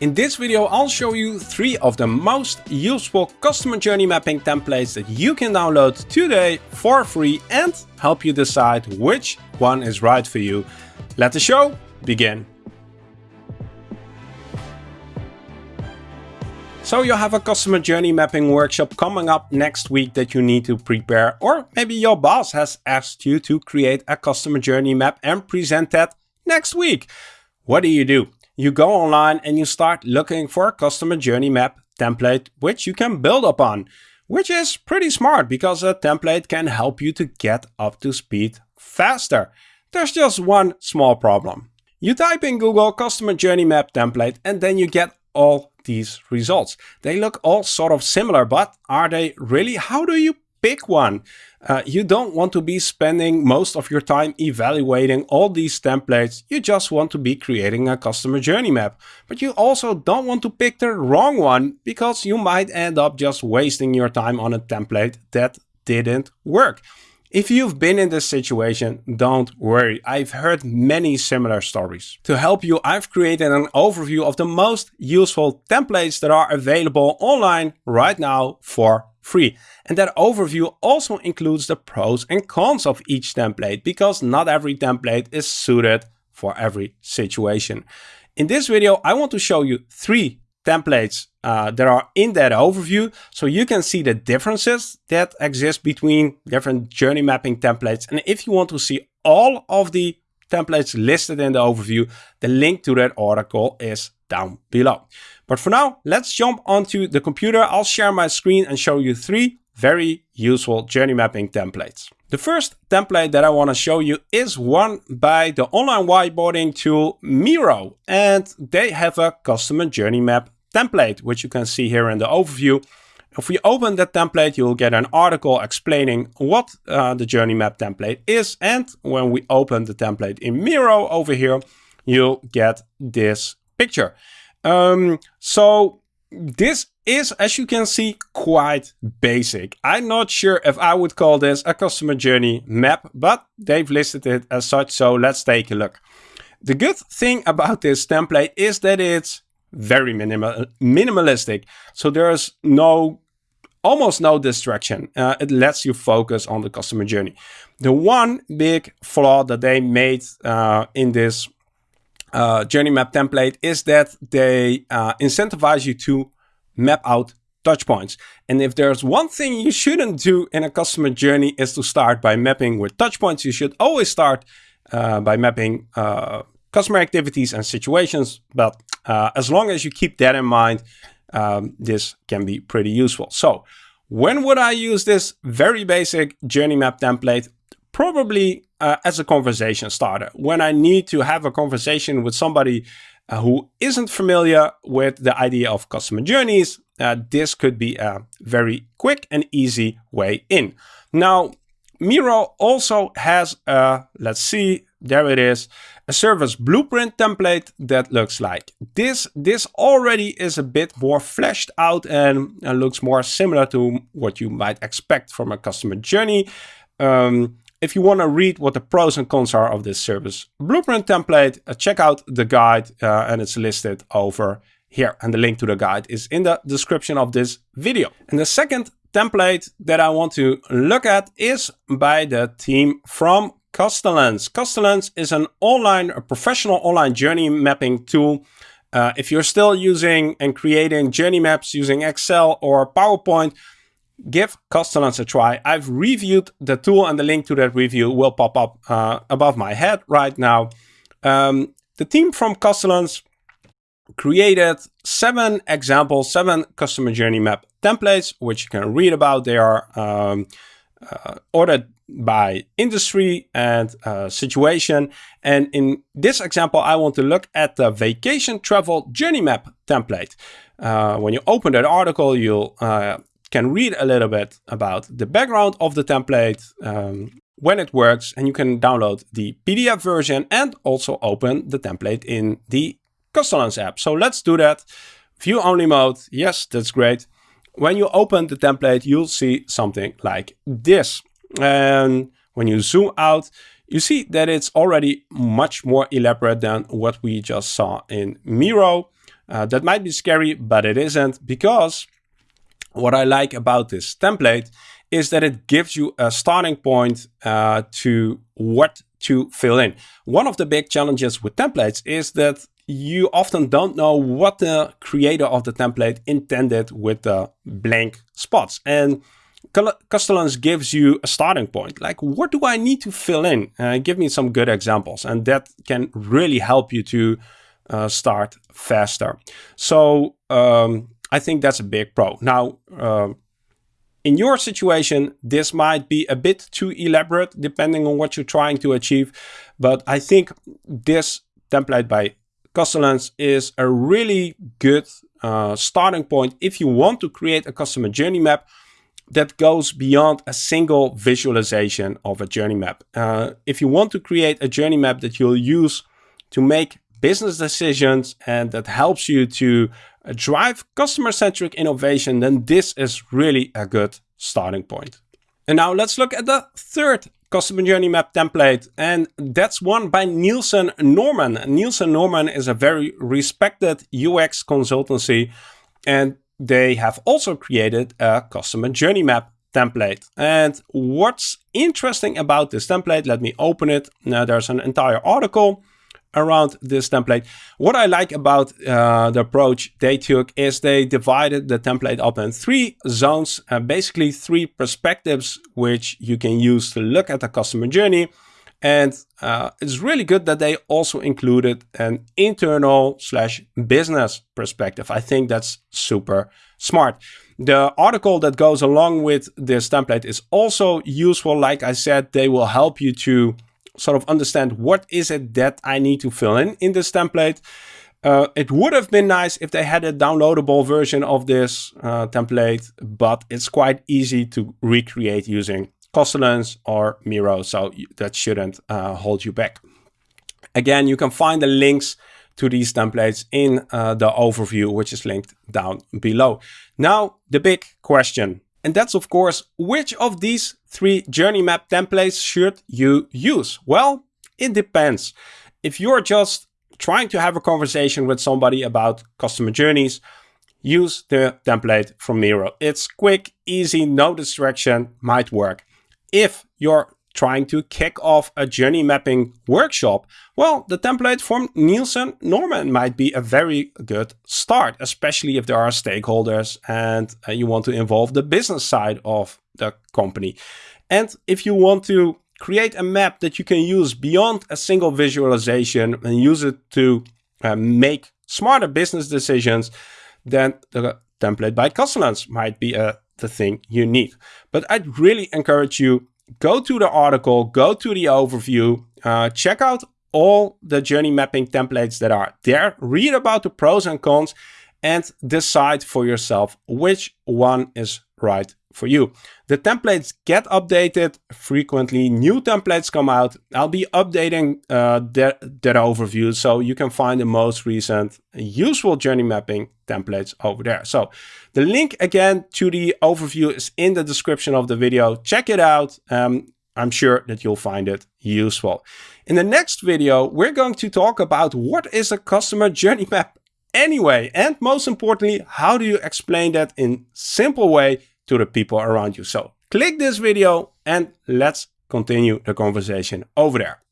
In this video I'll show you three of the most useful customer journey mapping templates that you can download today for free and help you decide which one is right for you. Let the show begin. So you have a customer journey mapping workshop coming up next week that you need to prepare or maybe your boss has asked you to create a customer journey map and present that next week. What do you do? You go online and you start looking for a customer journey map template which you can build upon, which is pretty smart because a template can help you to get up to speed faster. There's just one small problem. You type in Google customer journey map template and then you get all these results. They look all sort of similar, but are they really? How do you pick one. Uh, you don't want to be spending most of your time evaluating all these templates. You just want to be creating a customer journey map. But you also don't want to pick the wrong one because you might end up just wasting your time on a template that didn't work. If you've been in this situation, don't worry. I've heard many similar stories. To help you, I've created an overview of the most useful templates that are available online right now for free. And that overview also includes the pros and cons of each template because not every template is suited for every situation. In this video, I want to show you three templates uh, that are in that overview so you can see the differences that exist between different journey mapping templates. And if you want to see all of the templates listed in the overview, the link to that article is down below. But for now, let's jump onto the computer. I'll share my screen and show you three very useful journey mapping templates. The first template that I want to show you is one by the online whiteboarding tool Miro. And they have a customer journey map template, which you can see here in the overview. If we open that template, you'll get an article explaining what uh, the journey map template is. And when we open the template in Miro over here, you'll get this picture. Um, so this is, as you can see, quite basic. I'm not sure if I would call this a customer journey map, but they've listed it as such. So let's take a look. The good thing about this template is that it's very minimal, minimalistic. So there's no, almost no distraction. Uh, it lets you focus on the customer journey. The one big flaw that they made uh, in this uh, journey map template is that they uh, incentivize you to map out touch points. And if there's one thing you shouldn't do in a customer journey is to start by mapping with touch points. You should always start uh, by mapping uh, customer activities and situations. But uh, as long as you keep that in mind, um, this can be pretty useful. So when would I use this very basic journey map template? Probably uh, as a conversation starter. When I need to have a conversation with somebody uh, who isn't familiar with the idea of customer journeys, uh, this could be a very quick and easy way in. Now, Miro also has a, let's see, there it is, a service blueprint template that looks like this. This already is a bit more fleshed out and, and looks more similar to what you might expect from a customer journey. Um, if you want to read what the pros and cons are of this service blueprint template, uh, check out the guide uh, and it's listed over here. And the link to the guide is in the description of this video. And the second template that I want to look at is by the team from Custellence. Custellence is an online, a professional online journey mapping tool. Uh, if you're still using and creating journey maps using Excel or PowerPoint, give Custellence a try. I've reviewed the tool and the link to that review will pop up uh, above my head right now. Um, the team from Custellence created seven examples, seven customer journey map templates, which you can read about. They are um, uh, ordered by industry and uh, situation. And in this example, I want to look at the vacation travel journey map template. Uh, when you open that article, you'll uh, can read a little bit about the background of the template, um, when it works, and you can download the PDF version and also open the template in the Custellence app. So let's do that. View only mode. Yes, that's great. When you open the template, you'll see something like this. And when you zoom out, you see that it's already much more elaborate than what we just saw in Miro. Uh, that might be scary, but it isn't because what I like about this template is that it gives you a starting point uh, to what to fill in. One of the big challenges with templates is that you often don't know what the creator of the template intended with the blank spots. And Custellence gives you a starting point. Like, what do I need to fill in? Uh, give me some good examples. And that can really help you to uh, start faster. So um, I think that's a big pro. Now, uh, in your situation, this might be a bit too elaborate depending on what you're trying to achieve. But I think this template by Custellence is a really good uh, starting point if you want to create a customer journey map that goes beyond a single visualization of a journey map. Uh, if you want to create a journey map that you'll use to make business decisions and that helps you to drive customer-centric innovation, then this is really a good starting point. And now let's look at the third customer journey map template and that's one by Nielsen Norman. Nielsen Norman is a very respected UX consultancy and they have also created a customer journey map template. And what's interesting about this template, let me open it. Now there's an entire article around this template. What I like about uh, the approach they took is they divided the template up in three zones, uh, basically three perspectives, which you can use to look at the customer journey. And uh, it's really good that they also included an internal slash business perspective. I think that's super smart. The article that goes along with this template is also useful. Like I said, they will help you to sort of understand what is it that I need to fill in in this template. Uh, it would have been nice if they had a downloadable version of this uh, template, but it's quite easy to recreate using Custellence or Miro, so that shouldn't uh, hold you back. Again, you can find the links to these templates in uh, the overview, which is linked down below. Now, the big question, and that's of course, which of these three journey map templates should you use? Well, it depends. If you're just trying to have a conversation with somebody about customer journeys, use the template from Miro. It's quick, easy, no distraction, might work. If you're trying to kick off a journey mapping workshop, well, the template from Nielsen Norman might be a very good start, especially if there are stakeholders and uh, you want to involve the business side of the company. And if you want to create a map that you can use beyond a single visualization and use it to uh, make smarter business decisions, then the template by Custellence might be a the thing you need. But I'd really encourage you, go to the article, go to the overview, uh, check out all the journey mapping templates that are there, read about the pros and cons, and decide for yourself which one is right for you. The templates get updated frequently. New templates come out. I'll be updating uh, that, that overview so you can find the most recent useful journey mapping templates over there. So the link again to the overview is in the description of the video. Check it out. Um, I'm sure that you'll find it useful. In the next video, we're going to talk about what is a customer journey map anyway, and most importantly, how do you explain that in simple way to the people around you. So click this video and let's continue the conversation over there.